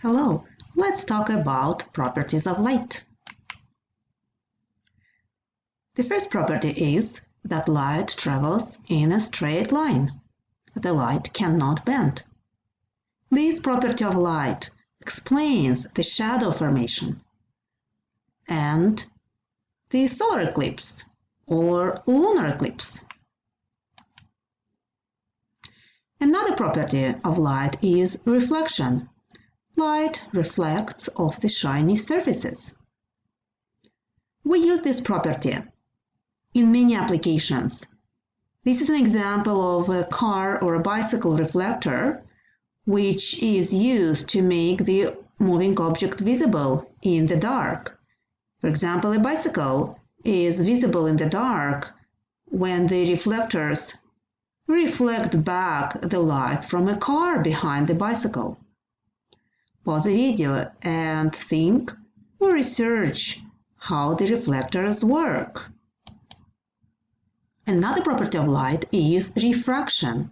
Hello, let's talk about properties of light. The first property is that light travels in a straight line. The light cannot bend. This property of light explains the shadow formation and the solar eclipse or lunar eclipse. Another property of light is reflection. Light reflects off the shiny surfaces. We use this property in many applications. This is an example of a car or a bicycle reflector which is used to make the moving object visible in the dark. For example, a bicycle is visible in the dark when the reflectors reflect back the lights from a car behind the bicycle. Pause the video and think or research how the reflectors work. Another property of light is refraction.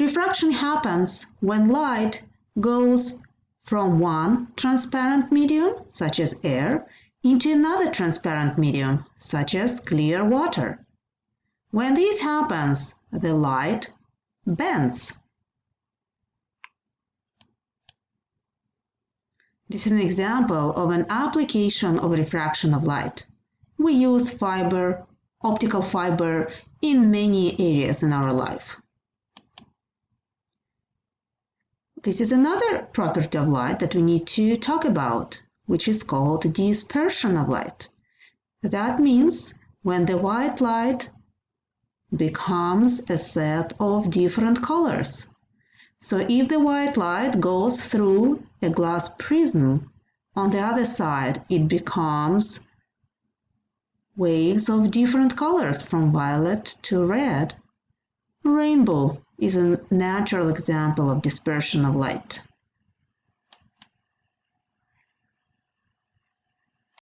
Refraction happens when light goes from one transparent medium, such as air, into another transparent medium, such as clear water. When this happens, the light bends. This is an example of an application of refraction of light. We use fiber, optical fiber, in many areas in our life. This is another property of light that we need to talk about, which is called dispersion of light. That means when the white light becomes a set of different colors. So if the white light goes through a glass prism, on the other side it becomes waves of different colors from violet to red. Rainbow is a natural example of dispersion of light.